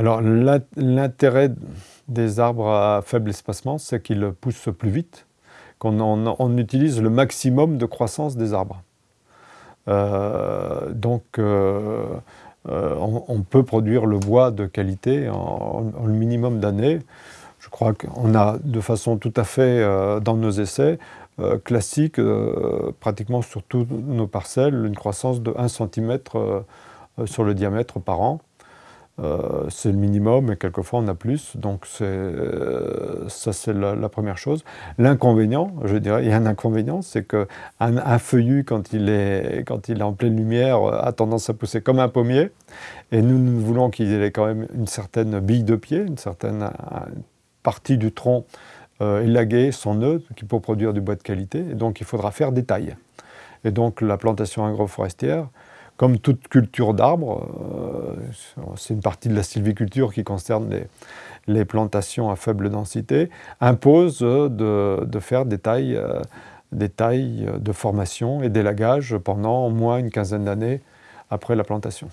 Alors l'intérêt des arbres à faible espacement, c'est qu'ils poussent plus vite, qu'on utilise le maximum de croissance des arbres. Euh, donc euh, euh, on, peut produire le bois de qualité en, le minimum d'années. Je crois qu'on a de façon tout à fait, dans nos essais, classiques, pratiquement sur toutes nos parcelles, une croissance de 1 cm sur le diamètre par an. Euh, c'est le minimum et quelquefois on a plus, donc euh, ça c'est la, première chose. L'inconvénient, je dirais, il y a un inconvénient, c'est qu'un un feuillu quand il, est, quand il est en pleine lumière a tendance à pousser comme un pommier et nous, nous voulons qu'il ait quand même une certaine bille de pied, une certaine partie du tronc euh, élagué, son nœud, qui peut produire du bois de qualité, et donc il faudra faire des tailles. Et donc la plantation agroforestière, comme toute culture d'arbres, euh, c'est une partie de la sylviculture qui concerne les, plantations à faible densité, impose de, faire des tailles, euh, des tailles de formation et d'élagage pendant au moins une quinzaine d'années après la plantation.